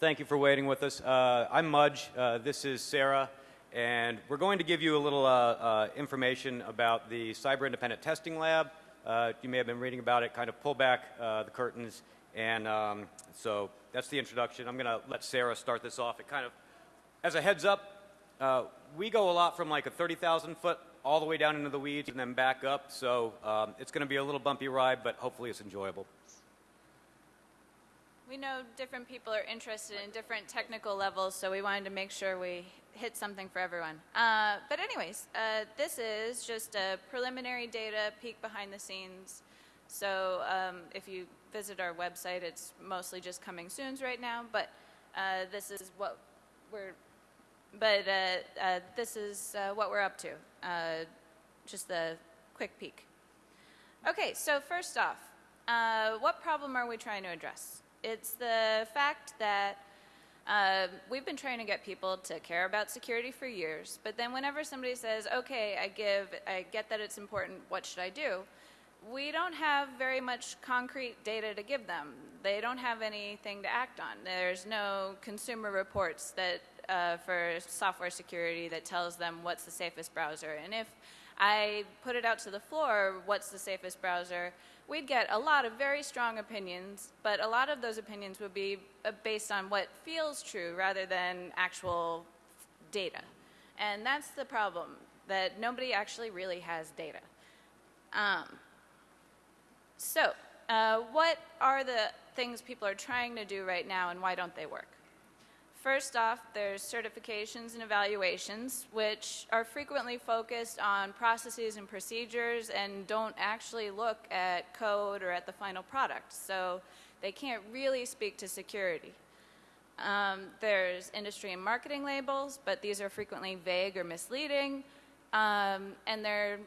Thank you for waiting with us. Uh, I'm Mudge. Uh, this is Sarah. And we're going to give you a little uh, uh information about the Cyber Independent Testing Lab. Uh, you may have been reading about it, kind of pull back uh, the curtains. And um, so that's the introduction. I'm going to let Sarah start this off. It kind of, as a heads up, we go a lot from like a 30,000 foot all the way down into the weeds and then back up. So um, it's going to be a little bumpy ride, but hopefully it's enjoyable. We know different people are interested in different technical levels, so we wanted to make sure we hit something for everyone. Uh, but anyways, uh, this is just a preliminary data peek behind the scenes. So um, if you visit our website, it's mostly just coming soons right now, but uh, this is what we're, but uh, uh, this is uh, what we're up to. just a quick peek. Okay, so first off, what problem are we trying to address? It's the fact that uh, we've been trying to get people to care about security for years, but then whenever somebody says, okay, I give, I get that it's important, what should I do? We don't have very much concrete data to give them. They don't have anything to act on. There's no consumer reports that uh, for software security that tells them what's the safest browser. And if I put it out to the floor, what's the safest browser, we'd get a lot of very strong opinions, but a lot of those opinions would be uh, based on what feels true rather than actual data. And that's the problem, that nobody actually really has data. Um, so, uh, what are the things people are trying to do right now and why don't they work? First off, there's certifications and evaluations, which are frequently focused on processes and procedures and don't actually look at code or at the final product. So they can't really speak to security. Um, there's industry and marketing labels, but these are frequently vague or misleading. Um, and they're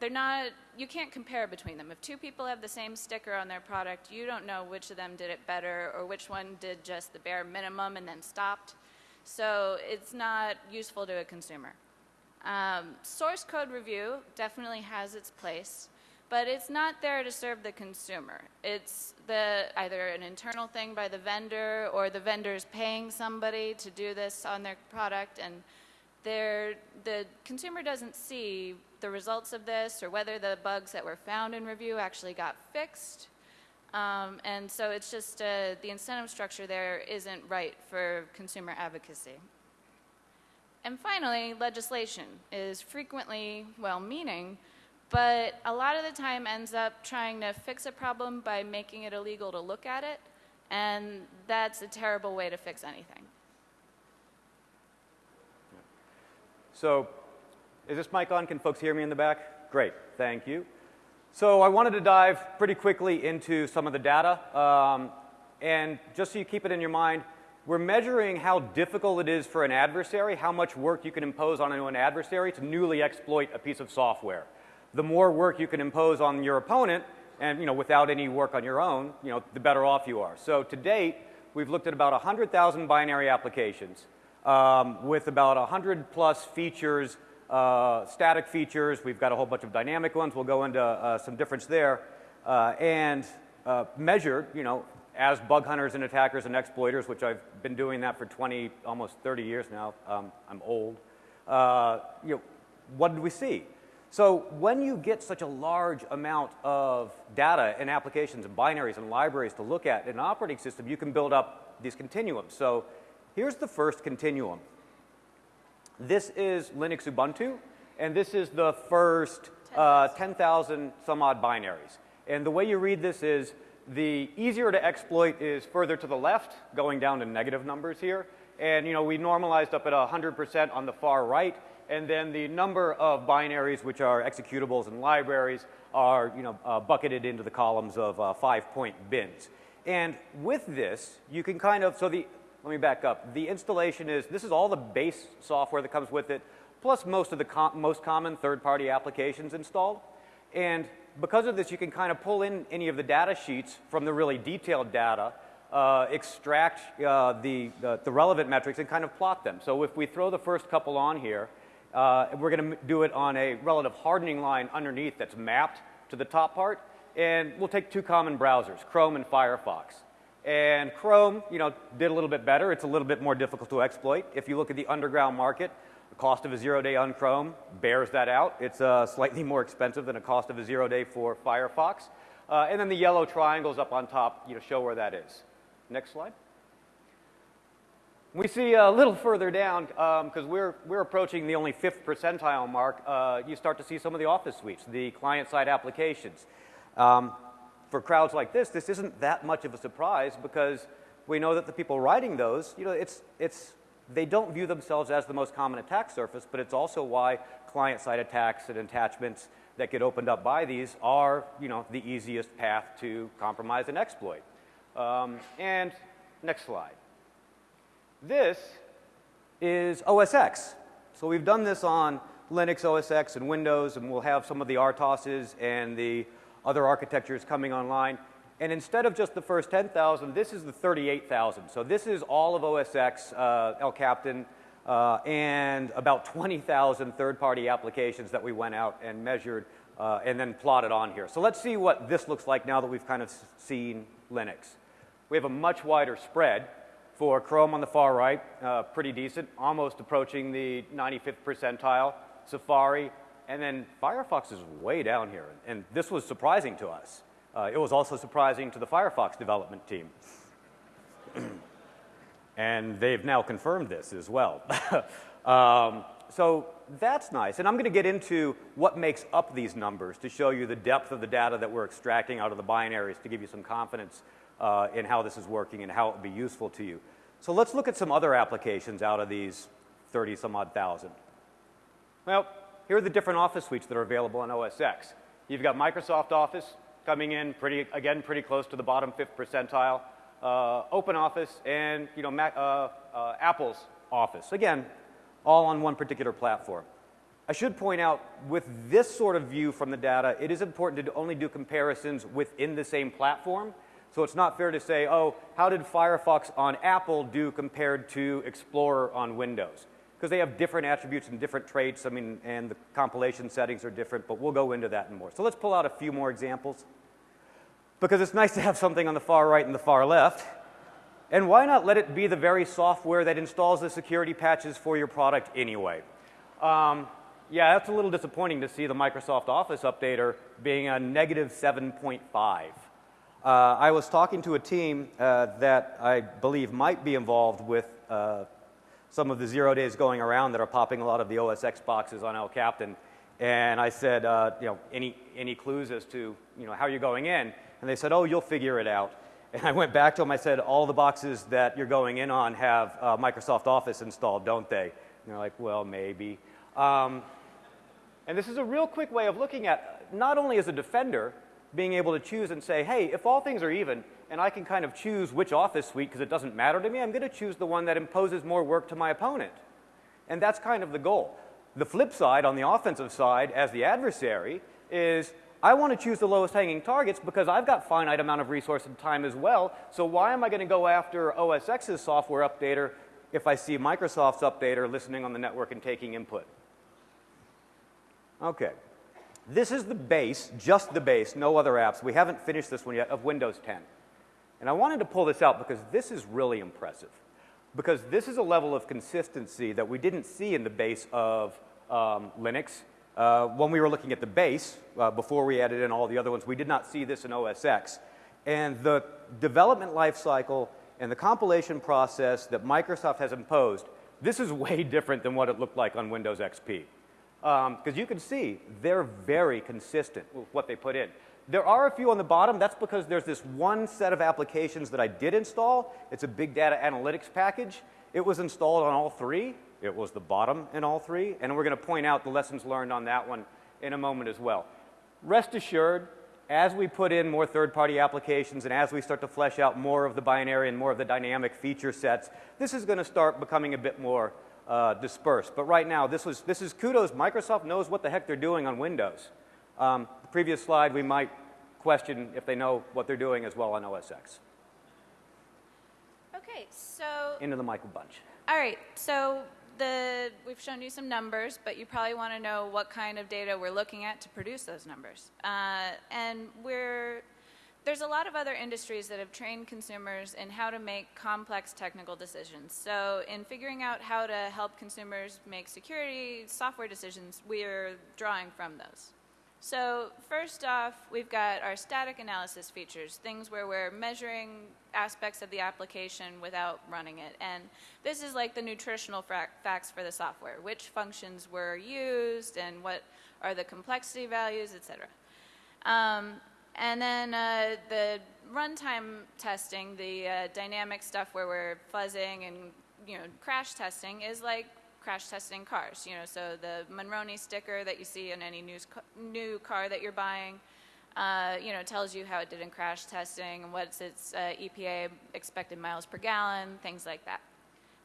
they're not, you can't compare between them. If two people have the same sticker on their product, you don't know which of them did it better or which one did just the bare minimum and then stopped. So it's not useful to a consumer. Um, source code review definitely has its place, but it's not there to serve the consumer. It's the, either an internal thing by the vendor or the vendor's paying somebody to do this on their product and the consumer doesn't see the results of this or whether the bugs that were found in review actually got fixed. Um, and so it's just uh, the incentive structure there isn't right for consumer advocacy. And finally, legislation is frequently well-meaning, but a lot of the time ends up trying to fix a problem by making it illegal to look at it, and that's a terrible way to fix anything. So is this mic on? Can folks hear me in the back? Great, thank you. So I wanted to dive pretty quickly into some of the data. Um, and just so you keep it in your mind, we're measuring how difficult it is for an adversary, how much work you can impose on an adversary to newly exploit a piece of software. The more work you can impose on your opponent, and you know, without any work on your own, you know, the better off you are. So to date, we've looked at about 100,000 binary applications um, with about 100 plus features, uh, static features. We've got a whole bunch of dynamic ones. We'll go into uh, some difference there. Uh, and uh, measured, you know, as bug hunters and attackers and exploiters, which I've been doing that for 20, almost 30 years now. Um, I'm old. Uh, you know, what did we see? So when you get such a large amount of data and applications and binaries and libraries to look at in an operating system, you can build up these continuums. So Here's the first continuum. This is Linux Ubuntu, and this is the first 10,000 uh, some odd binaries. And the way you read this is the easier to exploit is further to the left, going down to negative numbers here. And you know, we normalized up at 100% on the far right, and then the number of binaries which are executables and libraries are you know, uh, bucketed into the columns of uh, five-point bins. And with this, you can kind of, so the, let me back up. The installation is, this is all the base software that comes with it, plus most of the com most common third-party applications installed. And because of this, you can kind of pull in any of the data sheets from the really detailed data, uh, extract uh, the, the, the, relevant metrics and kind of plot them. So if we throw the first couple on here, uh, we're going to do it on a relative hardening line underneath that's mapped to the top part. And we'll take two common browsers, Chrome and Firefox. And Chrome, you know, did a little bit better. It's a little bit more difficult to exploit. If you look at the underground market, the cost of a zero-day on Chrome bears that out. It's uh, slightly more expensive than a cost of a zero-day for Firefox. Uh, and then the yellow triangles up on top, you know, show where that is. Next slide. We see a little further down, because um, we're, we're approaching the only fifth percentile mark, uh, you start to see some of the office suites, the client-side applications. Um, for crowds like this, this isn't that much of a surprise because we know that the people writing those, you know, it's, it's, they don't view themselves as the most common attack surface, but it's also why client-side attacks and attachments that get opened up by these are, you know, the easiest path to compromise and exploit. Um, and next slide. This is OS X. So we've done this on Linux, OS X, and Windows, and we'll have some of the RTOSes and the other architectures coming online. And instead of just the first 10,000, this is the 38,000. So this is all of OS X, uh, El Capitan, uh, and about 20,000 third-party applications that we went out and measured uh, and then plotted on here. So let's see what this looks like now that we've kind of seen Linux. We have a much wider spread. For Chrome on the far right, uh, pretty decent, almost approaching the 95th percentile. Safari, and then Firefox is way down here. And this was surprising to us. Uh, it was also surprising to the Firefox development team. and they've now confirmed this as well. um, so that's nice. And I'm going to get into what makes up these numbers to show you the depth of the data that we're extracting out of the binaries to give you some confidence uh, in how this is working and how it would be useful to you. So let's look at some other applications out of these 30 some odd thousand. Well, here are the different office suites that are available on OS X. You've got Microsoft Office coming in pretty, again, pretty close to the bottom fifth percentile. Uh, Open Office and, you know, Mac, uh, uh, Apple's Office. Again, all on one particular platform. I should point out, with this sort of view from the data, it is important to only do comparisons within the same platform so it's not fair to say, oh, how did Firefox on Apple do compared to Explorer on Windows? Because they have different attributes and different traits, I mean, and the compilation settings are different, but we'll go into that and more. So let's pull out a few more examples. Because it's nice to have something on the far right and the far left. And why not let it be the very software that installs the security patches for your product anyway? Um, yeah, that's a little disappointing to see the Microsoft Office updater being a negative 7.5. Uh, I was talking to a team uh, that I believe might be involved with uh, some of the zero days going around that are popping a lot of the OS X boxes on El Capitan. And I said, uh, you know, any, any clues as to, you know, how you're going in? And they said, oh, you'll figure it out. And I went back to them, I said, all the boxes that you're going in on have uh, Microsoft Office installed, don't they? And they're like, well, maybe. Um, and this is a real quick way of looking at, not only as a defender, being able to choose and say, hey, if all things are even and I can kind of choose which office suite because it doesn't matter to me, I'm going to choose the one that imposes more work to my opponent. And that's kind of the goal. The flip side, on the offensive side, as the adversary, is I want to choose the lowest hanging targets because I've got finite amount of resource and time as well. So why am I going to go after OS X's software updater if I see Microsoft's updater listening on the network and taking input? Okay. This is the base, just the base, no other apps. We haven't finished this one yet, of Windows 10. And I wanted to pull this out because this is really impressive. Because this is a level of consistency that we didn't see in the base of um, Linux. Uh, when we were looking at the base, uh, before we added in all the other ones, we did not see this in OS X. And the development lifecycle and the compilation process that Microsoft has imposed, this is way different than what it looked like on Windows XP because um, you can see they're very consistent with what they put in. There are a few on the bottom. That's because there's this one set of applications that I did install. It's a big data analytics package. It was installed on all three. It was the bottom in all three. And we're going to point out the lessons learned on that one in a moment as well. Rest assured, as we put in more third-party applications and as we start to flesh out more of the binary and more of the dynamic feature sets, this is going to start becoming a bit more uh, dispersed. But right now, this, was, this is kudos. Microsoft knows what the heck they're doing on Windows. Um, the previous slide, we might question if they know what they're doing as well on OS X. Okay, so. Into the Michael Bunch. All right, so the, we've shown you some numbers, but you probably want to know what kind of data we're looking at to produce those numbers. Uh, and we're there's a lot of other industries that have trained consumers in how to make complex technical decisions. So, in figuring out how to help consumers make security software decisions, we're drawing from those. So, first off, we've got our static analysis features, things where we're measuring aspects of the application without running it. And this is like the nutritional facts for the software which functions were used, and what are the complexity values, etc. Um, and then uh, the runtime testing, the uh, dynamic stuff where we're fuzzing and you know crash testing, is like crash testing cars. You know, so the Monroney sticker that you see in any news, new car that you're buying, uh, you know, tells you how it did in crash testing and what's its uh, EPA expected miles per gallon, things like that.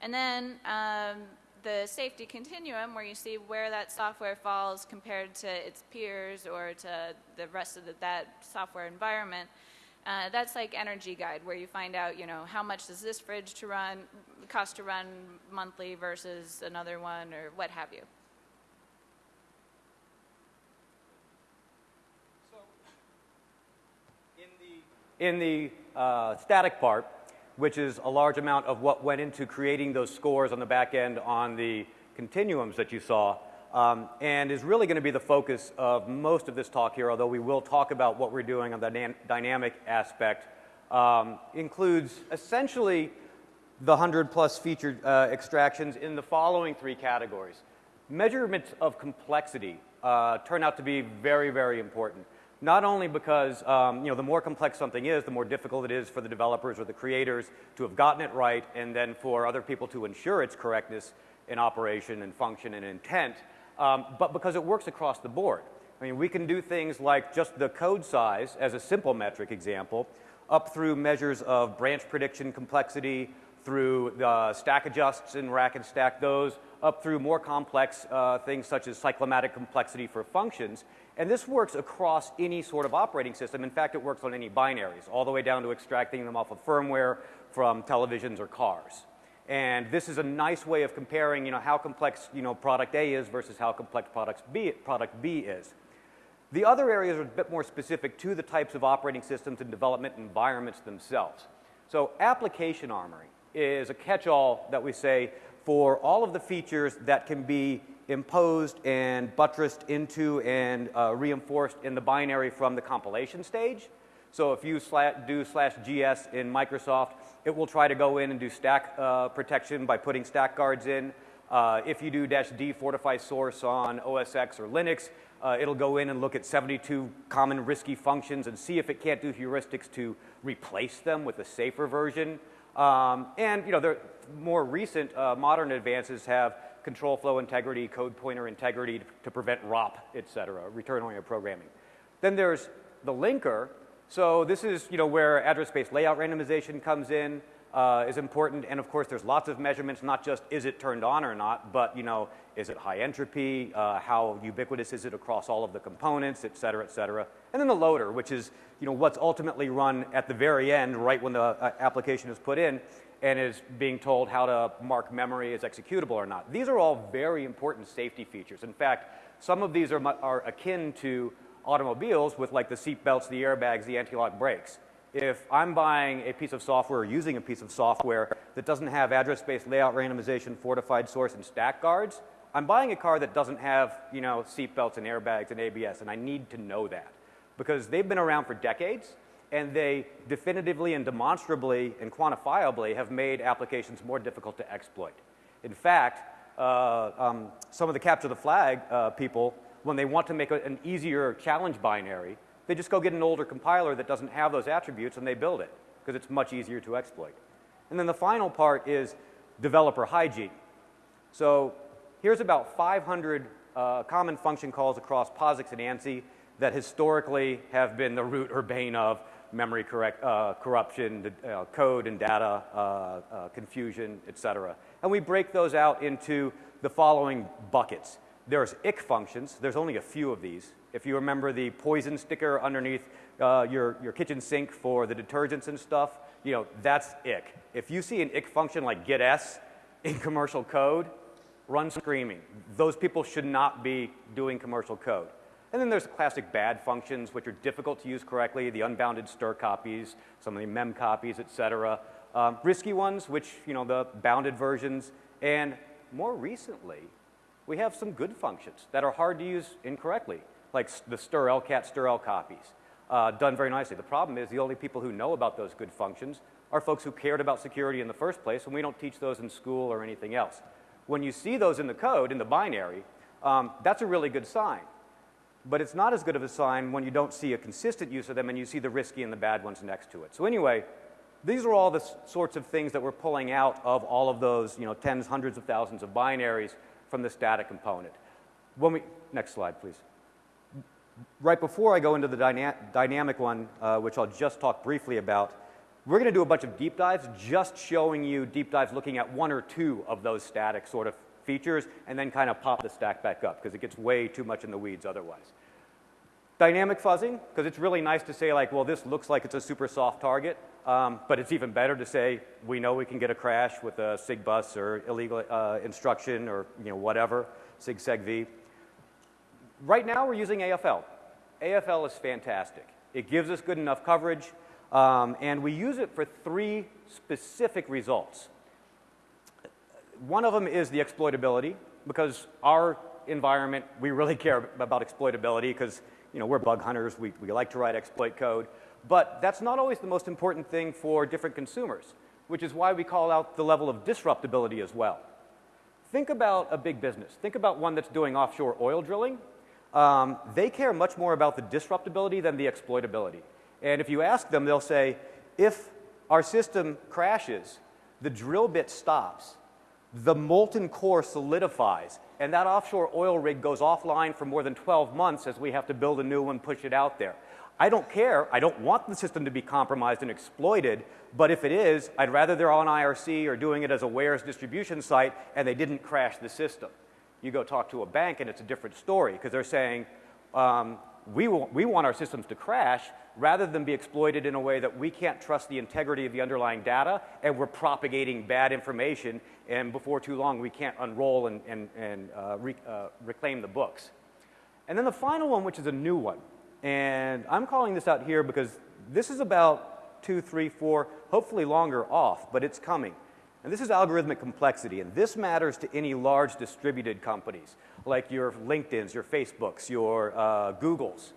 And then um, the safety continuum, where you see where that software falls compared to its peers or to the rest of the, that software environment. Uh, that's like Energy Guide, where you find out, you know, how much does this fridge to run cost to run monthly versus another one, or what have you. In the uh, static part, which is a large amount of what went into creating those scores on the back end on the continuums that you saw, um, and is really going to be the focus of most of this talk here, although we will talk about what we're doing on the dynamic aspect, um, includes essentially the 100 plus feature uh, extractions in the following three categories. Measurements of complexity uh, turn out to be very, very important. Not only because um, you know, the more complex something is, the more difficult it is for the developers or the creators to have gotten it right, and then for other people to ensure its correctness in operation and function and intent, um, but because it works across the board. I mean, we can do things like just the code size as a simple metric example, up through measures of branch prediction complexity, through the stack adjusts and rack and stack those, up through more complex uh, things such as cyclomatic complexity for functions. And this works across any sort of operating system. In fact, it works on any binaries, all the way down to extracting them off of firmware from televisions or cars. And this is a nice way of comparing, you know, how complex, you know, product A is versus how complex product B, product B is. The other areas are a bit more specific to the types of operating systems and development environments themselves. So application armory is a catch-all that we say for all of the features that can be imposed and buttressed into and uh, reinforced in the binary from the compilation stage. So if you do slash GS in Microsoft, it will try to go in and do stack uh, protection by putting stack guards in. Uh, if you do dash D fortify source on OS X or Linux, uh, it'll go in and look at 72 common risky functions and see if it can't do heuristics to replace them with a safer version. Um, and you know, the more recent uh, modern advances have control flow integrity, code pointer integrity to, to prevent ROP, et cetera, return-oriented programming. Then there's the linker, so this is you know, where address space layout randomization comes in, uh, is important. And of course, there's lots of measurements, not just is it turned on or not, but you know, is it high entropy? Uh, how ubiquitous is it across all of the components, et cetera, et cetera. And then the loader, which is you know, what's ultimately run at the very end, right when the uh, application is put in, and is being told how to mark memory as executable or not. These are all very important safety features. In fact, some of these are, are akin to automobiles with like the seat belts, the airbags, the anti-lock brakes. If I'm buying a piece of software or using a piece of software that doesn't have address space layout randomization, fortified source, and stack guards, I'm buying a car that doesn't have, you know, seat belts and airbags and ABS, and I need to know that because they've been around for decades and they definitively and demonstrably and quantifiably have made applications more difficult to exploit. In fact, uh, um, some of the capture the flag uh, people when they want to make a, an easier challenge binary, they just go get an older compiler that doesn't have those attributes and they build it because it's much easier to exploit. And then the final part is developer hygiene. So here's about 500 uh, common function calls across POSIX and ANSI that historically have been the root or bane of memory correct, uh, corruption, uh, code and data uh, uh, confusion, et cetera. And we break those out into the following buckets. There's ick functions. There's only a few of these. If you remember the poison sticker underneath uh, your, your kitchen sink for the detergents and stuff, you know, that's ick. If you see an ick function like getS in commercial code, run screaming. Those people should not be doing commercial code. And then there's classic bad functions, which are difficult to use correctly, the unbounded stir copies, some of the mem copies, et cetera. Um, risky ones, which, you know, the bounded versions. And more recently, we have some good functions that are hard to use incorrectly, like the stir lcat, stir l copies, uh, done very nicely. The problem is the only people who know about those good functions are folks who cared about security in the first place, and we don't teach those in school or anything else. When you see those in the code, in the binary, um, that's a really good sign. But it's not as good of a sign when you don't see a consistent use of them and you see the risky and the bad ones next to it. So anyway, these are all the sorts of things that we're pulling out of all of those, you know, tens, hundreds of thousands of binaries from the static component. When we, next slide, please. Right before I go into the dyna dynamic one, uh, which I'll just talk briefly about, we're going to do a bunch of deep dives, just showing you deep dives looking at one or two of those static sort of features, and then kind of pop the stack back up, because it gets way too much in the weeds otherwise. Dynamic fuzzing, because it's really nice to say like, well, this looks like it's a super soft target, um, but it's even better to say we know we can get a crash with a SIG bus or illegal uh, instruction or you know whatever, SIG SEG-V. Right now we're using AFL. AFL is fantastic. It gives us good enough coverage, um, and we use it for three specific results. One of them is the exploitability, because our environment, we really care about exploitability because you know, we're bug hunters, we, we like to write exploit code. But that's not always the most important thing for different consumers, which is why we call out the level of disruptability as well. Think about a big business. Think about one that's doing offshore oil drilling. Um, they care much more about the disruptability than the exploitability. And if you ask them, they'll say, if our system crashes, the drill bit stops, the molten core solidifies, and that offshore oil rig goes offline for more than 12 months as we have to build a new one, push it out there. I don't care. I don't want the system to be compromised and exploited, but if it is, I'd rather they're on IRC or doing it as a wares distribution site and they didn't crash the system. You go talk to a bank and it's a different story because they're saying, um, we, we want our systems to crash rather than be exploited in a way that we can't trust the integrity of the underlying data and we're propagating bad information and before too long we can't unroll and, and, and uh, re, uh, reclaim the books. And then the final one, which is a new one, and I'm calling this out here because this is about two, three, four, hopefully longer off, but it's coming. And this is algorithmic complexity, and this matters to any large distributed companies, like your LinkedIn's, your Facebooks, your uh, Googles,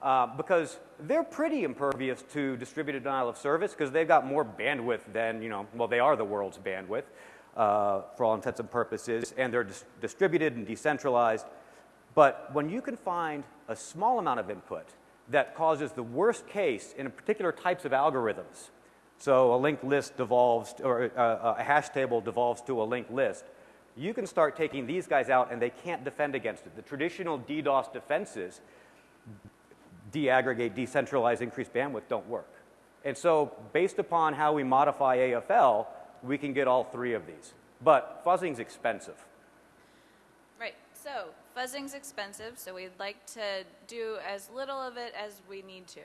uh, because they're pretty impervious to distributed denial of service because they've got more bandwidth than, you know, well, they are the world's bandwidth uh, for all intents and purposes, and they're dis distributed and decentralized. But when you can find a small amount of input that causes the worst case in particular types of algorithms, so a linked list devolves, or a, uh, a hash table devolves to a linked list, you can start taking these guys out and they can't defend against it. The traditional DDoS defenses, deaggregate, decentralize, increase bandwidth, don't work. And so based upon how we modify AFL, we can get all three of these. But fuzzing's expensive. Right. So fuzzing's expensive, so we'd like to do as little of it as we need to.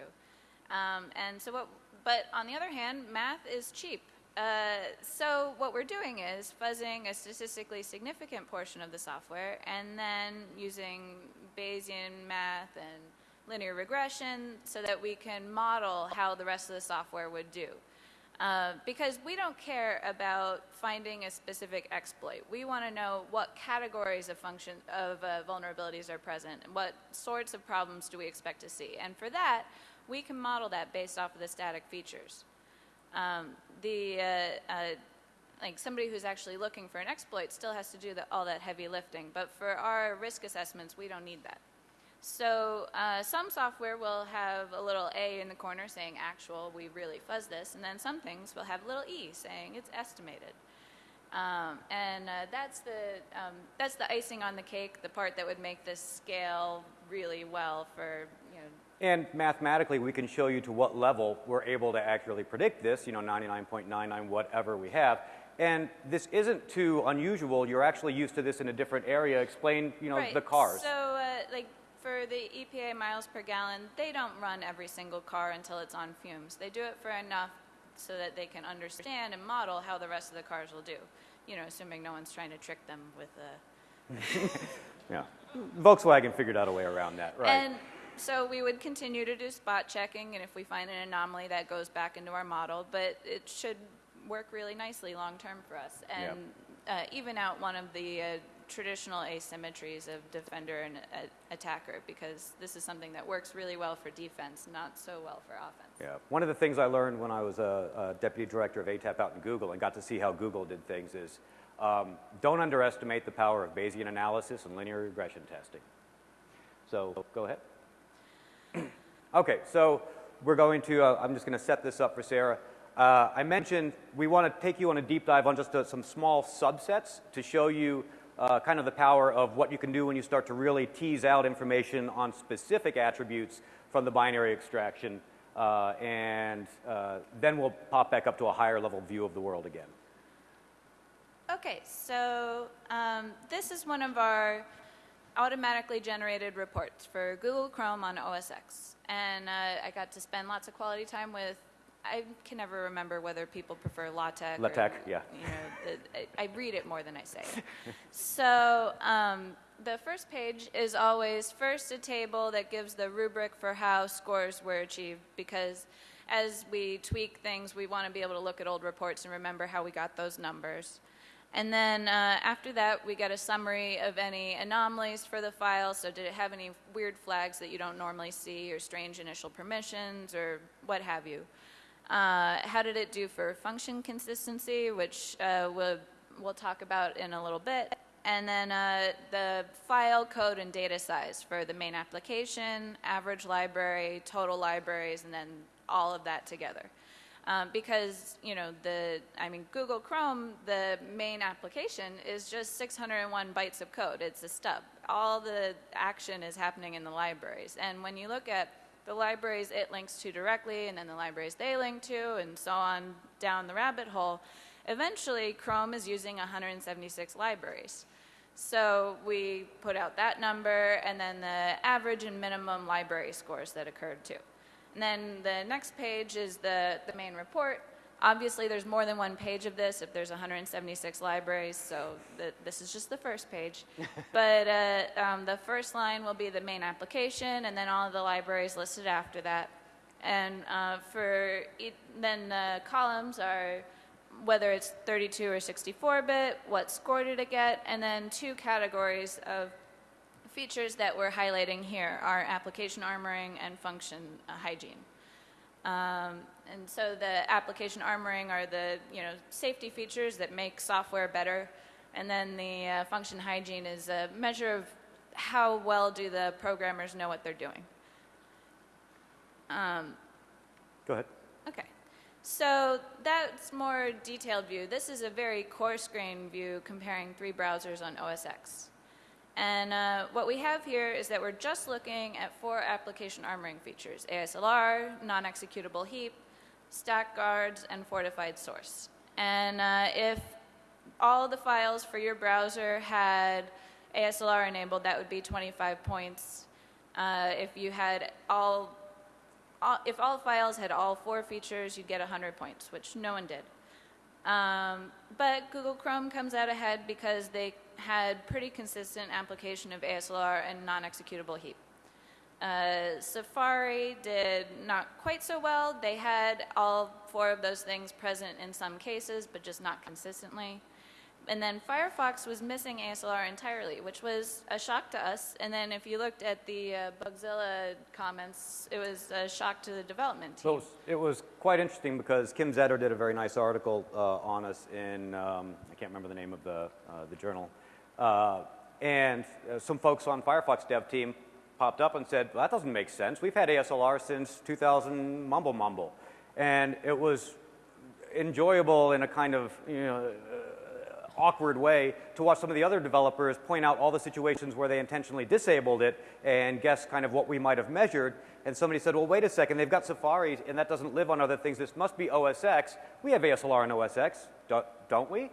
Um, and so what, but on the other hand, math is cheap. Uh, so what we're doing is fuzzing a statistically significant portion of the software and then using Bayesian math and linear regression so that we can model how the rest of the software would do. Uh, because we don't care about finding a specific exploit. We want to know what categories of function of uh, vulnerabilities are present and what sorts of problems do we expect to see. And for that, we can model that based off of the static features. Um, the uh, uh like somebody who's actually looking for an exploit still has to do the, all that heavy lifting, but for our risk assessments, we don't need that. So uh, some software will have a little A in the corner saying actual, we really fuzz this, and then some things will have a little E saying it's estimated. Um, and uh, that's, the, um, that's the icing on the cake, the part that would make this scale really well for. And mathematically, we can show you to what level we're able to accurately predict this, you know, 99.99, whatever we have. And this isn't too unusual. You're actually used to this in a different area. Explain, you know, right. the cars. So, uh, like, for the EPA miles per gallon, they don't run every single car until it's on fumes. They do it for enough so that they can understand and model how the rest of the cars will do. You know, assuming no one's trying to trick them with a Yeah. Volkswagen figured out a way around that, right? And so we would continue to do spot checking, and if we find an anomaly, that goes back into our model. But it should work really nicely long term for us, Yep. and uh, even out one of the uh, traditional asymmetries of defender and uh, attacker, because this is something that works really well for defense, not so well for offense. Yeah. One of the things I learned when I was a, a deputy director of ATAP out in Google and got to see how Google did things is um, don't underestimate the power of Bayesian analysis and linear regression testing. So go ahead. Okay, so we're going to, uh, I'm just going to set this up for Sarah. Uh, I mentioned we want to take you on a deep dive on just uh, some small subsets to show you uh, kind of the power of what you can do when you start to really tease out information on specific attributes from the binary extraction. Uh, and uh, then we'll pop back up to a higher level view of the world again. Okay, so um, this is one of our automatically generated reports for Google Chrome on OS X. And uh, I got to spend lots of quality time with, I can never remember whether people prefer LaTeX. or, LaTeX, yeah. You know, the, I, I read it more than I say it. so um, the first page is always first a table that gives the rubric for how scores were achieved because as we tweak things, we want to be able to look at old reports and remember how we got those numbers. And then uh, after that, we get a summary of any anomalies for the file. So, did it have any weird flags that you don't normally see, or strange initial permissions, or what have you? Uh, how did it do for function consistency, which uh, we'll, we'll talk about in a little bit? And then uh, the file code and data size for the main application, average library, total libraries, and then all of that together. Um, because you know the I mean Google Chrome the main application is just 601 bytes of code. It's a stub. All the action is happening in the libraries. And when you look at the libraries it links to directly and then the libraries they link to and so on down the rabbit hole eventually Chrome is using 176 libraries. So we put out that number and then the average and minimum library scores that occurred too and then the next page is the, the main report. Obviously, there's more than one page of this if there's 176 libraries, so the, this is just the first page. but uh, um, the first line will be the main application, and then all of the libraries listed after that. And uh, for it, then the columns are whether it's 32 or 64 bit, what score did it get, and then two categories of features that we're highlighting here are application armoring and function uh, hygiene. Um, and so the application armoring are the you know safety features that make software better, and then the uh, function hygiene is a measure of how well do the programmers know what they're doing. Um, Go ahead. Okay. So that's more detailed view. This is a very coarse grain view comparing three browsers on OS X. And uh, what we have here is that we're just looking at four application armoring features, ASLR, non-executable heap, stack guards, and fortified source. And uh, if all the files for your browser had ASLR enabled, that would be 25 points. Uh, if you had all, all, if all files had all four features, you'd get 100 points, which no one did. Um, but Google Chrome comes out ahead because they had pretty consistent application of ASLR and non-executable heap. Uh, Safari did not quite so well. They had all four of those things present in some cases, but just not consistently. And then Firefox was missing ASLR entirely, which was a shock to us. And then if you looked at the uh, Bugzilla comments, it was a shock to the development team. So it was, quite interesting because Kim Zetter did a very nice article uh, on us in, um, can't remember the name of the, uh, the journal. Uh, and uh, some folks on Firefox dev team popped up and said, well, that doesn't make sense. We've had ASLR since 2000 mumble mumble. And it was enjoyable in a kind of, you know, awkward way to watch some of the other developers point out all the situations where they intentionally disabled it and guess kind of what we might have measured. And somebody said, well, wait a second, they've got Safari and that doesn't live on other things. This must be OS X. We have ASLR on OS X, don't we?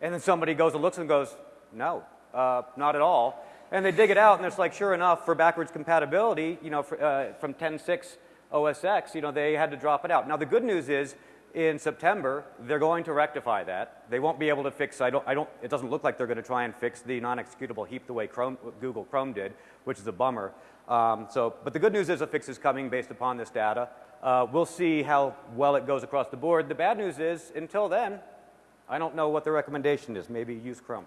And then somebody goes and looks and goes, no, uh, not at all. And they dig it out and it's like, sure enough, for backwards compatibility, you know, for, uh, from 10.6 OS X, you know, they had to drop it out. Now the good news is in September, they're going to rectify that. They won't be able to fix, I don't, I don't, it doesn't look like they're going to try and fix the non-executable heap the way Chrome, Google Chrome did, which is a bummer. Um, so, but the good news is a fix is coming based upon this data. Uh, we'll see how well it goes across the board. The bad news is, until then, I don't know what the recommendation is. Maybe use Chrome.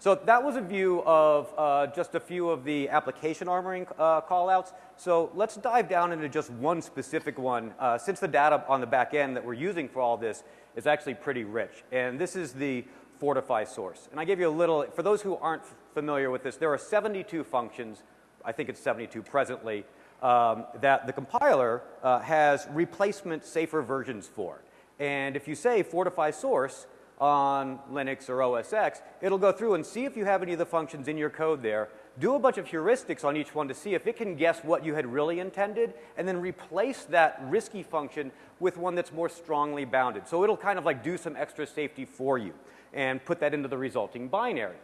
So that was a view of uh, just a few of the application armoring uh, callouts. So let's dive down into just one specific one, uh, since the data on the back end that we're using for all this is actually pretty rich. And this is the Fortify source. And I gave you a little, for those who aren't familiar with this, there are 72 functions, I think it's 72 presently, um, that the compiler uh, has replacement safer versions for. And if you say Fortify source, on Linux or OS X, it'll go through and see if you have any of the functions in your code there, do a bunch of heuristics on each one to see if it can guess what you had really intended, and then replace that risky function with one that's more strongly bounded. So it'll kind of like do some extra safety for you and put that into the resulting binary.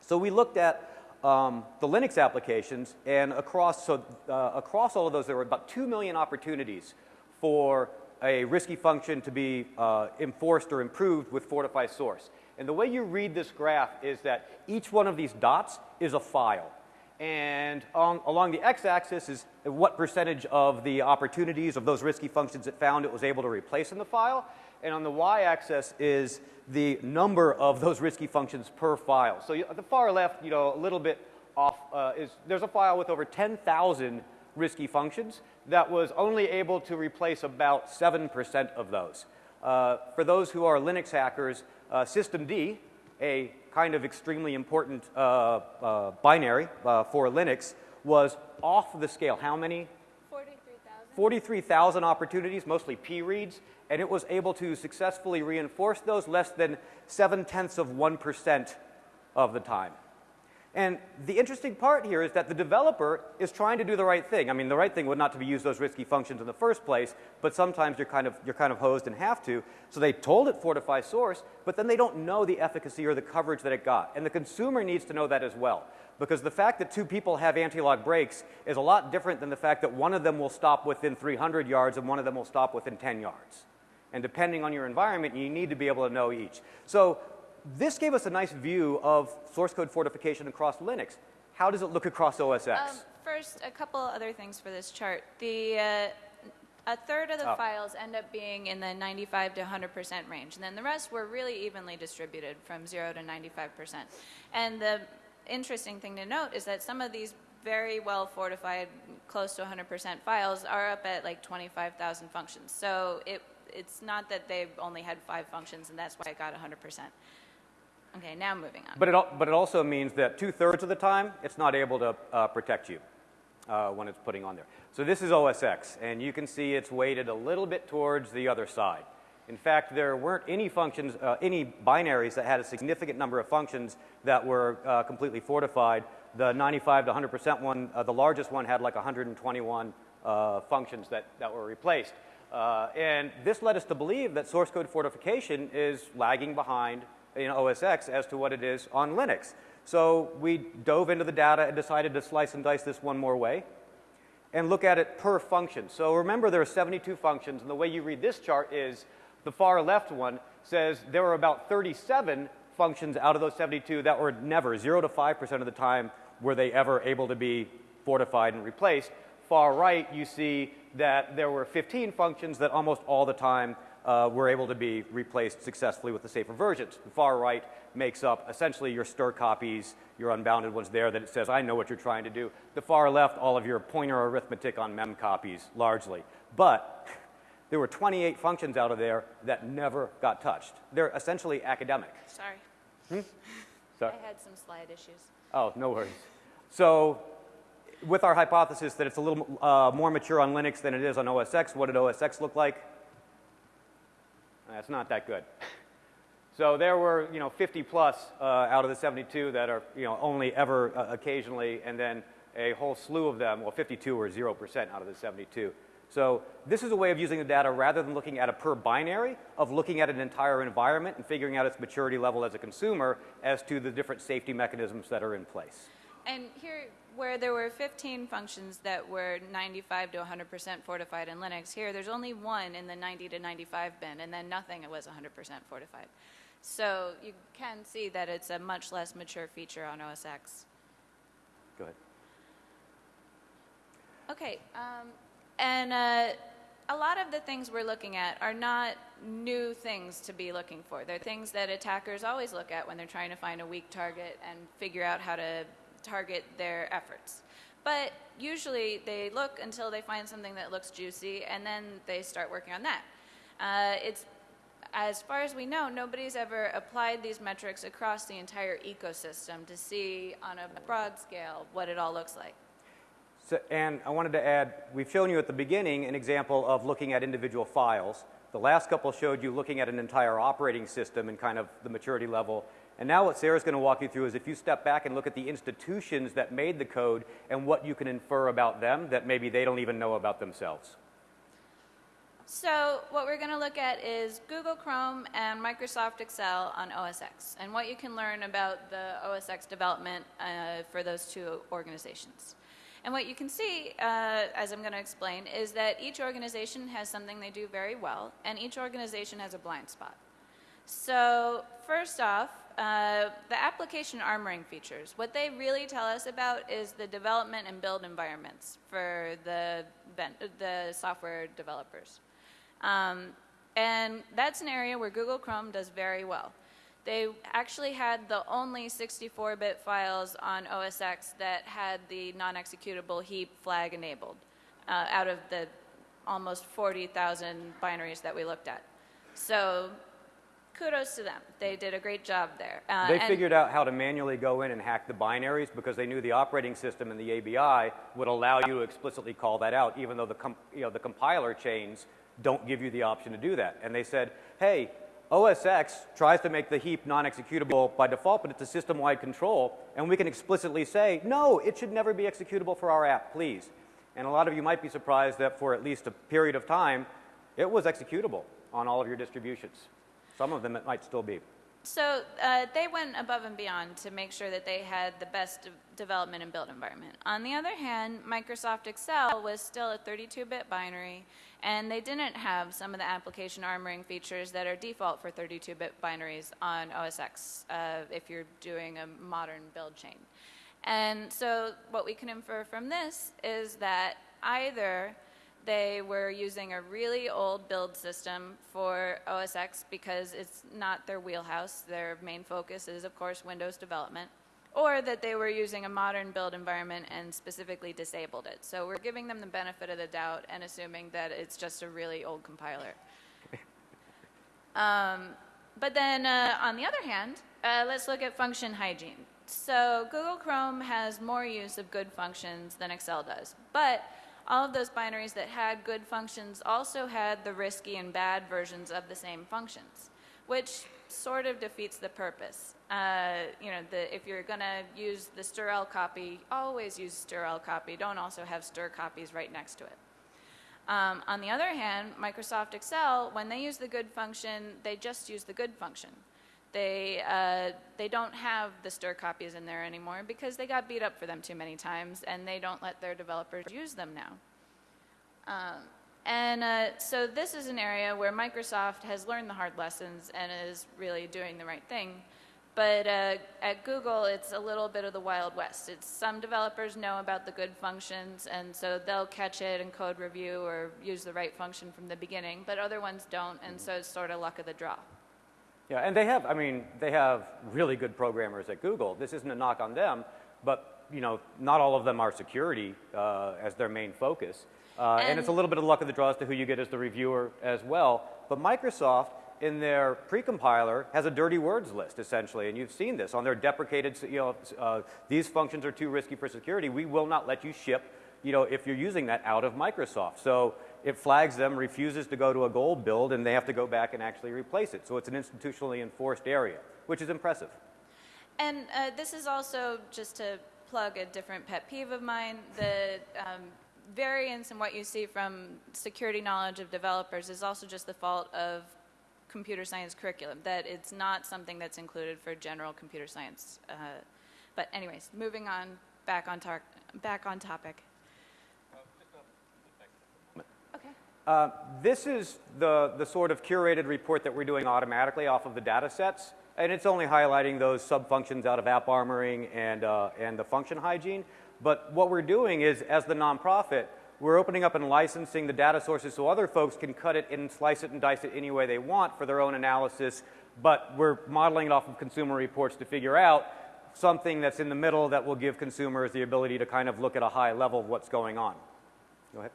So we looked at um, the Linux applications, and across, so, uh, across all of those, there were about 2 million opportunities for a risky function to be uh, enforced or improved with Fortify source. And the way you read this graph is that each one of these dots is a file. And on, along the x-axis is what percentage of the opportunities of those risky functions it found it was able to replace in the file. And on the y-axis is the number of those risky functions per file. So you, at the far left, you know, a little bit off uh, is there's a file with over 10,000 risky functions that was only able to replace about 7% of those. Uh, for those who are Linux hackers, uh, systemd, a kind of extremely important uh, uh binary uh, for Linux, was off the scale. How many? 43,000. 43,000 opportunities, mostly P reads, and it was able to successfully reinforce those less than 7 tenths of 1% of the time. And the interesting part here is that the developer is trying to do the right thing. I mean, the right thing would not to be use those risky functions in the first place, but sometimes you're kind of, you're kind of hosed and have to. So they told it fortify source, but then they don't know the efficacy or the coverage that it got. And the consumer needs to know that as well. Because the fact that two people have anti-lock brakes is a lot different than the fact that one of them will stop within 300 yards and one of them will stop within 10 yards. And depending on your environment, you need to be able to know each. So this gave us a nice view of source code fortification across Linux. How does it look across OS X? Um, first, a couple other things for this chart. The uh, a third of the oh. files end up being in the 95 to 100% range, and then the rest were really evenly distributed from 0 to 95%. And the interesting thing to note is that some of these very well fortified, close to 100% files are up at like 25,000 functions. So it, it's not that they've only had five functions and that's why it got 100%. Okay, now moving on. But it, but it also means that two-thirds of the time, it's not able to uh, protect you uh, when it's putting on there. So this is OSX and you can see it's weighted a little bit towards the other side. In fact, there weren't any functions, uh, any binaries that had a significant number of functions that were uh, completely fortified. The 95 to 100% one, uh, the largest one had like 121 uh, functions that, that were replaced. and this led us to believe that source code fortification is lagging behind in OS X as to what it is on Linux. So we dove into the data and decided to slice and dice this one more way and look at it per function. So remember there are 72 functions, and the way you read this chart is the far left one says there were about 37 functions out of those 72 that were never, 0 to 5% of the time, were they ever able to be fortified and replaced. Far right, you see that there were 15 functions that almost all the time uh, were able to be replaced successfully with the safer versions. The far right makes up essentially your stir copies, your unbounded ones there that it says, I know what you're trying to do. The far left, all of your pointer arithmetic on mem copies, largely. But there were 28 functions out of there that never got touched. They're essentially academic. Sorry. Hmm? Sorry. I had some slide issues. Oh, no worries. So with our hypothesis that it's a little uh, more mature on Linux than it is on OS X, what did OS X look like? That's not that good. So there were, you know, 50 plus uh, out of the 72 that are, you know, only ever uh, occasionally, and then a whole slew of them, well, 52 or 0% out of the 72. So this is a way of using the data rather than looking at a per binary, of looking at an entire environment and figuring out its maturity level as a consumer as to the different safety mechanisms that are in place. And here, where there were 15 functions that were 95 to 100% fortified in Linux, here there's only one in the 90 to 95 bin, and then nothing was 100% fortified. So you can see that it's a much less mature feature on OS X. Go ahead. Okay, um, and uh, a lot of the things we're looking at are not new things to be looking for. They're things that attackers always look at when they're trying to find a weak target and figure out how to target their efforts. But usually they look until they find something that looks juicy and then they start working on that. Uh, it's as far as we know, nobody's ever applied these metrics across the entire ecosystem to see on a broad scale what it all looks like. So, and I wanted to add, we've shown you at the beginning an example of looking at individual files. The last couple showed you looking at an entire operating system and kind of the maturity level. And now what Sarah's going to walk you through is if you step back and look at the institutions that made the code and what you can infer about them that maybe they don't even know about themselves. So what we're going to look at is Google Chrome and Microsoft Excel on OS X and what you can learn about the OS X development uh, for those two organizations. And what you can see, uh, as I'm going to explain, is that each organization has something they do very well, and each organization has a blind spot. So first off, uh, the application armoring features. What they really tell us about is the development and build environments for the, the software developers. Um, and that's an area where Google Chrome does very well. They actually had the only 64-bit files on OS X that had the non-executable heap flag enabled uh, out of the almost 40,000 binaries that we looked at. So kudos to them. They did a great job there. Uh, they figured out how to manually go in and hack the binaries because they knew the operating system and the ABI would allow you to explicitly call that out, even though the, you know, the compiler chains don't give you the option to do that. And they said, hey, OS X tries to make the heap non-executable by default, but it's a system-wide control, and we can explicitly say, no, it should never be executable for our app, please. And a lot of you might be surprised that for at least a period of time, it was executable on all of your distributions. Some of them it might still be. So uh, they went above and beyond to make sure that they had the best de development and build environment. On the other hand, Microsoft Excel was still a 32-bit binary, and they didn't have some of the application armoring features that are default for 32-bit binaries on OS X uh, if you're doing a modern build chain. And so what we can infer from this is that either they were using a really old build system for OS X because it's not their wheelhouse. Their main focus is, of course, Windows development. Or that they were using a modern build environment and specifically disabled it. So we're giving them the benefit of the doubt and assuming that it's just a really old compiler. um, but then uh, on the other hand, uh, let's look at function hygiene. So Google Chrome has more use of good functions than Excel does. But all of those binaries that had good functions also had the risky and bad versions of the same functions, which sort of defeats the purpose. Uh, you know, the, if you're going to use the strl copy, always use strl copy. Don't also have str copies right next to it. Um, on the other hand, Microsoft Excel, when they use the good function, they just use the good function. They, uh, they don't have the str copies in there anymore because they got beat up for them too many times and they don't let their developers use them now. Um, and uh, so this is an area where Microsoft has learned the hard lessons and is really doing the right thing. But uh, at Google, it's a little bit of the Wild West. It's some developers know about the good functions, and so they'll catch it in code review or use the right function from the beginning, but other ones don't, and so it's sort of luck of the draw. Yeah, and they have, I mean, they have really good programmers at Google. This isn't a knock on them, but, you know, not all of them are security uh, as their main focus. Uh, and, and, it's a little bit of luck of the draw as to who you get as the reviewer as well. But Microsoft, in their precompiler, has a dirty words list, essentially. And you've seen this on their deprecated, you know, uh, these functions are too risky for security. We will not let you ship, you know, if you're using that out of Microsoft. So it flags them, refuses to go to a gold build, and they have to go back and actually replace it. So it's an institutionally enforced area, which is impressive. And uh, this is also just to plug a different pet peeve of mine. The um, variance in what you see from security knowledge of developers is also just the fault of computer science curriculum, that it's not something that's included for general computer science. Uh, but anyways, moving on back on, back on topic. Okay. Uh, this is the, the sort of curated report that we're doing automatically off of the data sets. And it's only highlighting those sub-functions out of app armoring and, uh, and the function hygiene. But what we're doing is, as the nonprofit, we're opening up and licensing the data sources so other folks can cut it and slice it and dice it any way they want for their own analysis. But we're modeling it off of consumer reports to figure out something that's in the middle that will give consumers the ability to kind of look at a high level of what's going on. Go ahead.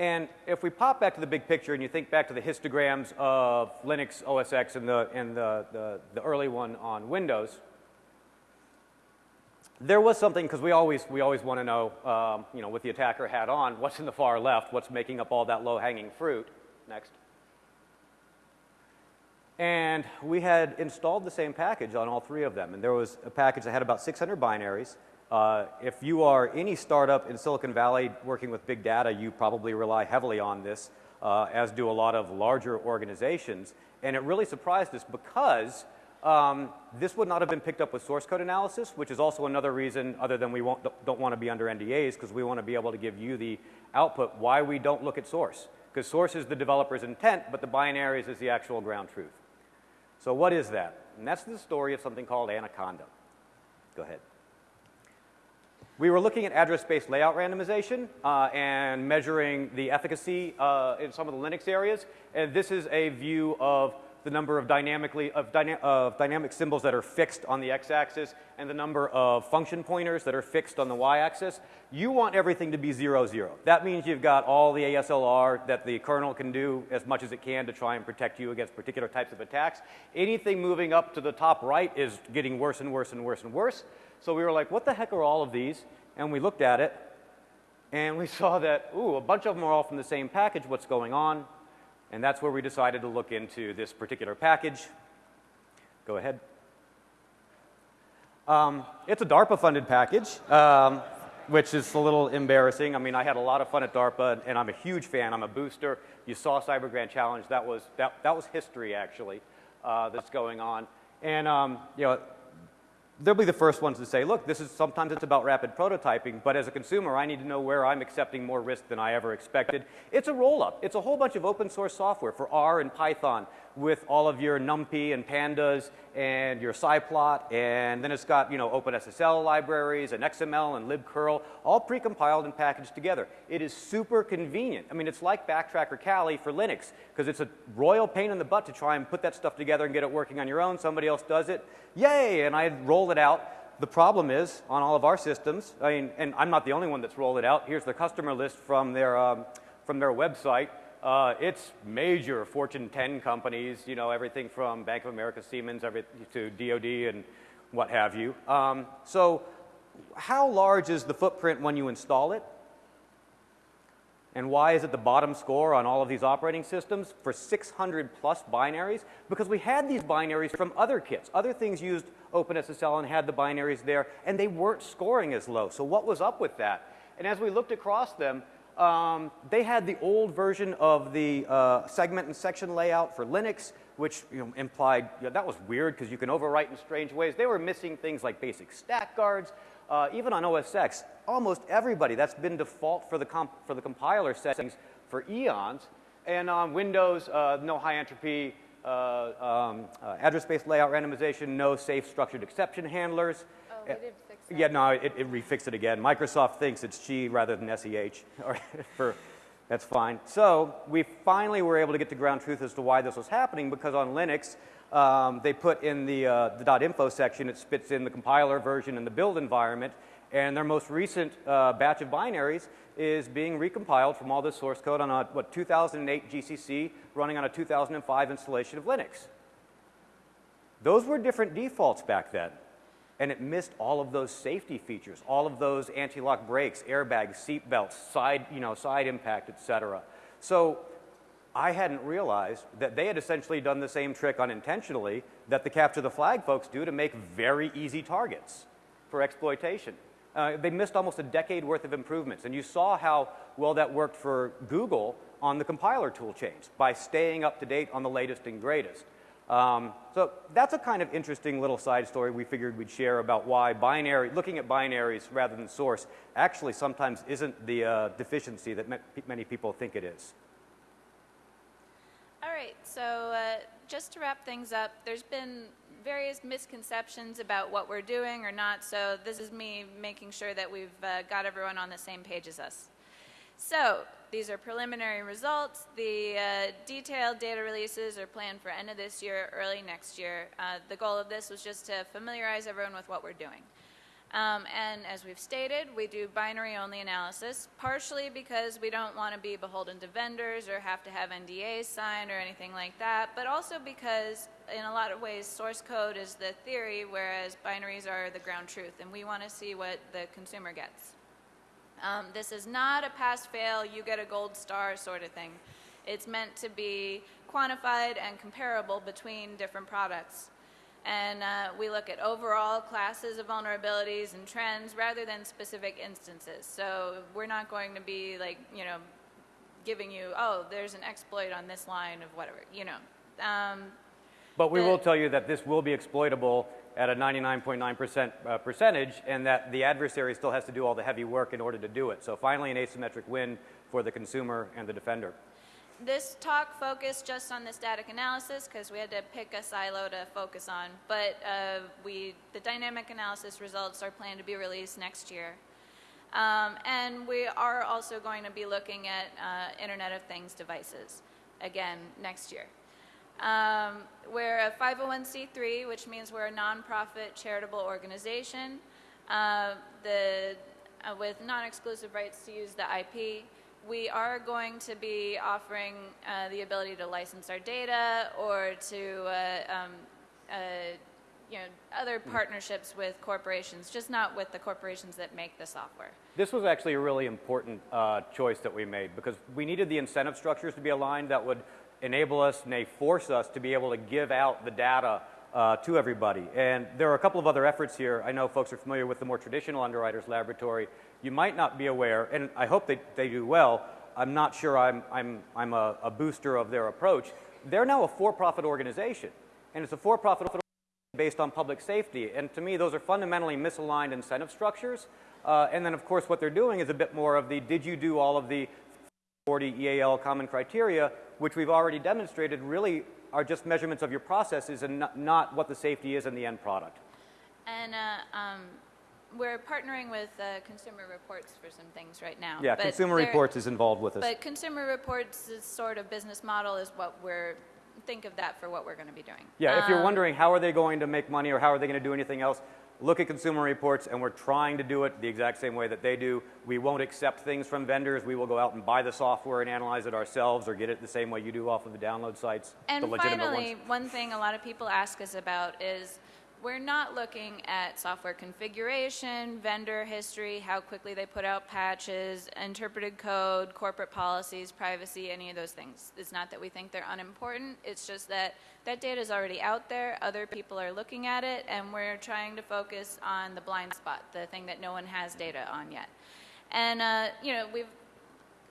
And if we pop back to the big picture and you think back to the histograms of Linux OS X and the, and the, the, the early one on Windows, there was something, because we always, we always want to know, um, you know, with the attacker hat on, what's in the far left, what's making up all that low-hanging fruit. Next. And we had installed the same package on all three of them. And there was a package that had about 600 binaries. Uh, if you are any startup in Silicon Valley working with big data, you probably rely heavily on this, uh, as do a lot of larger organizations. And it really surprised us because um, this would not have been picked up with source code analysis, which is also another reason, other than we don't want to be under NDAs, because we want to be able to give you the output, why we don't look at source. Because source is the developer's intent, but the binaries is the actual ground truth. So what is that? And that's the story of something called Anaconda. Go ahead. We were looking at address space layout randomization uh, and measuring the efficacy uh, in some of the Linux areas. And this is a view of the number of dynamically of, dyna of dynamic symbols that are fixed on the x-axis and the number of function pointers that are fixed on the y-axis. You want everything to be zero zero. That means you've got all the ASLR that the kernel can do as much as it can to try and protect you against particular types of attacks. Anything moving up to the top right is getting worse and worse and worse and worse. So we were like, what the heck are all of these? And we looked at it and we saw that, ooh, a bunch of them are all from the same package. What's going on? And that's where we decided to look into this particular package. Go ahead. Um, it's a DARPA-funded package, um, which is a little embarrassing. I mean, I had a lot of fun at DARPA, and I'm a huge fan. I'm a booster. You saw Cyber Grand Challenge. That was, that, that was history, actually, uh, that's going on. And, um, you know, they'll be the first ones to say, look, this is sometimes it's about rapid prototyping, but as a consumer, I need to know where I'm accepting more risk than I ever expected. It's a roll up. It's a whole bunch of open source software for R and Python with all of your NumPy and pandas and your scikit, and then it's got, you know, OpenSSL libraries and XML and libcurl, all precompiled and packaged together. It is super convenient. I mean, it's like BackTrack or Kali for Linux, because it's a royal pain in the butt to try and put that stuff together and get it working on your own. Somebody else does it. Yay! And I roll it out. The problem is, on all of our systems, I mean, and I'm not the only one that's rolled it out. Here's the customer list from their, um, from their website. Uh, it's major Fortune 10 companies, you know, everything from Bank of America, Siemens, every, to DoD and what have you. Um, so how large is the footprint when you install it? And why is it the bottom score on all of these operating systems for 600 plus binaries? Because we had these binaries from other kits. Other things used OpenSSL and had the binaries there, and they weren't scoring as low. So what was up with that? And as we looked across them, um, they had the old version of the uh, segment and section layout for Linux, which you know, implied you know, that was weird because you can overwrite in strange ways. They were missing things like basic stack guards. Uh, even on OS X, almost everybody, that's been default for the, for the compiler settings for eons. And on Windows, uh, no high entropy uh, um, uh, address space layout randomization, no safe structured exception handlers. Oh, did yeah, no, it, it refixed it again. Microsoft thinks it's G rather than SEH. for, that's fine. So we finally were able to get to ground truth as to why this was happening because on Linux, um, they put in the, uh, the .info section, it spits in the compiler version and the build environment, and their most recent uh, batch of binaries is being recompiled from all this source code on a, what, 2008 GCC running on a 2005 installation of Linux. Those were different defaults back then and it missed all of those safety features, all of those anti-lock brakes, airbags, seat belts, side, you know, side impact, et cetera. So I hadn't realized that they had essentially done the same trick unintentionally that the capture the flag folks do to make very easy targets for exploitation. Uh, they missed almost a decade worth of improvements. And you saw how well that worked for Google on the compiler tool change by staying up to date on the latest and greatest. Um, so that's a kind of interesting little side story we figured we'd share about why binary, looking at binaries rather than source actually sometimes isn't the uh, deficiency that many people think it is. All right, so uh, just to wrap things up, there's been various misconceptions about what we're doing or not, so this is me making sure that we've uh, got everyone on the same page as us. So these are preliminary results. The uh, detailed data releases are planned for end of this year, early next year. Uh, the goal of this was just to familiarize everyone with what we're doing. Um, and as we've stated, we do binary only analysis, partially because we don't want to be beholden to vendors or have to have NDAs signed or anything like that, but also because in a lot of ways source code is the theory, whereas binaries are the ground truth, and we want to see what the consumer gets. Um, this is not a pass fail, you get a gold star sort of thing. It's meant to be quantified and comparable between different products. And uh, we look at overall classes of vulnerabilities and trends rather than specific instances. So we're not going to be like, you know, giving you, oh, there's an exploit on this line of whatever, you know. Um, but we will tell you that this will be exploitable at a 99.9% uh, percentage and that the adversary still has to do all the heavy work in order to do it. So finally an asymmetric win for the consumer and the defender. This talk focused just on the static analysis because we had to pick a silo to focus on, but uh, we, the dynamic analysis results are planned to be released next year. Um, and we are also going to be looking at uh, Internet of Things devices again next year. Um, we're a 501c3, which means we're a nonprofit charitable organization uh, the, uh, with non-exclusive rights to use the IP. We are going to be offering uh, the ability to license our data or to uh, um, uh, you know, other partnerships with corporations, just not with the corporations that make the software. This was actually a really important uh, choice that we made because we needed the incentive structures to be aligned that would enable us, may force us to be able to give out the data uh, to everybody. And there are a couple of other efforts here. I know folks are familiar with the more traditional underwriters laboratory. You might not be aware, and I hope they, they do well. I'm not sure I'm, I'm, I'm a, a booster of their approach. They're now a for-profit organization, and it's a for-profit based on public safety. And to me, those are fundamentally misaligned incentive structures. Uh, and then, of course, what they're doing is a bit more of the did you do all of the 40 EAL common criteria which we've already demonstrated really are just measurements of your processes and not, not what the safety is in the end product. And uh, um, we're partnering with uh, Consumer Reports for some things right now. Yeah, Consumer Reports is involved with us. But Consumer Reports' sort of business model is what we're think of that for what we're going to be doing. Yeah, um, if you're um, wondering how are they going to make money or how are they going to do anything else, look at consumer reports and we're trying to do it the exact same way that they do. We won't accept things from vendors. We will go out and buy the software and analyze it ourselves or get it the same way you do off of the download sites, and the legitimate finally, ones. one thing a lot of people ask us about is we're not looking at software configuration, vendor history, how quickly they put out patches, interpreted code, corporate policies, privacy, any of those things. It's not that we think they're unimportant, it's just that that data is already out there, other people are looking at it, and we're trying to focus on the blind spot, the thing that no one has data on yet. And, uh, you know, we've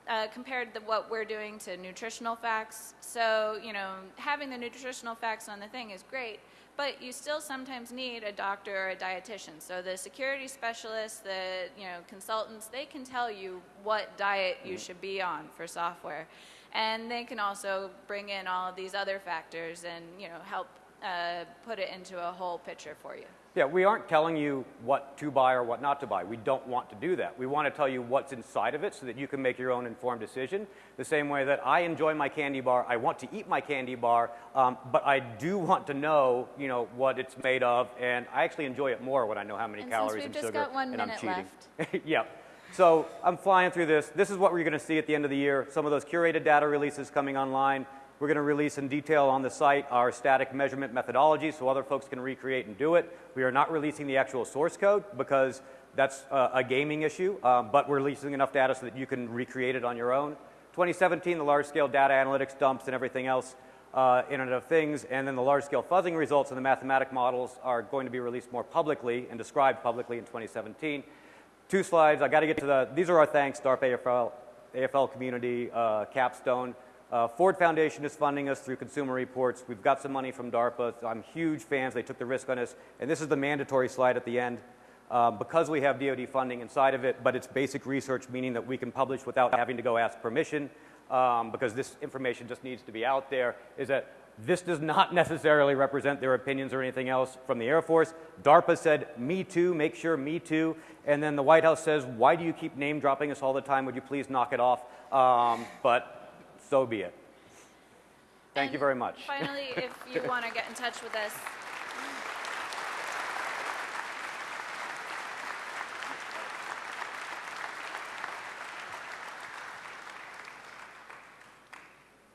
uh, compared the, what we're doing to nutritional facts. So, you know, having the nutritional facts on the thing is great, but you still sometimes need a doctor or a dietitian. So the security specialists, the you know consultants, they can tell you what diet you mm. should be on for software, and they can also bring in all of these other factors and you know help uh, put it into a whole picture for you. Yeah, we aren't telling you what to buy or what not to buy. We don't want to do that. We want to tell you what's inside of it so that you can make your own informed decision. The same way that I enjoy my candy bar, I want to eat my candy bar, um, but I do want to know, you know, what it's made of, and I actually enjoy it more when I know how many and calories and sugar, and I'm cheating. Left. yeah. So I'm flying through this. This is what we're going to see at the end of the year. Some of those curated data releases coming online. We're going to release in detail on the site our static measurement methodology so other folks can recreate and do it. We are not releasing the actual source code because that's uh, a gaming issue, um, but we're releasing enough data so that you can recreate it on your own. 2017, the large-scale data analytics dumps and everything else, uh, Internet of Things, and then the large-scale fuzzing results and the mathematic models are going to be released more publicly and described publicly in 2017. Two slides. I got to get to the. These are our thanks, DARPA AFL, AFL community, uh, Capstone Uh, Ford Foundation is funding us through Consumer Reports. We've got some money from DARPA. I'm huge fans. They took the risk on us. And this is the mandatory slide at the end. Um, because we have DoD funding inside of it, but it's basic research, meaning that we can publish without having to go ask permission, um, because this information just needs to be out there, is that this does not necessarily represent their opinions or anything else from the Air Force. DARPA said, me too, make sure me too. And then the White House says, why do you keep name dropping us all the time? Would you please knock it off? Um, but so be it. Thank you very much. Finally, if you want to get in touch with us,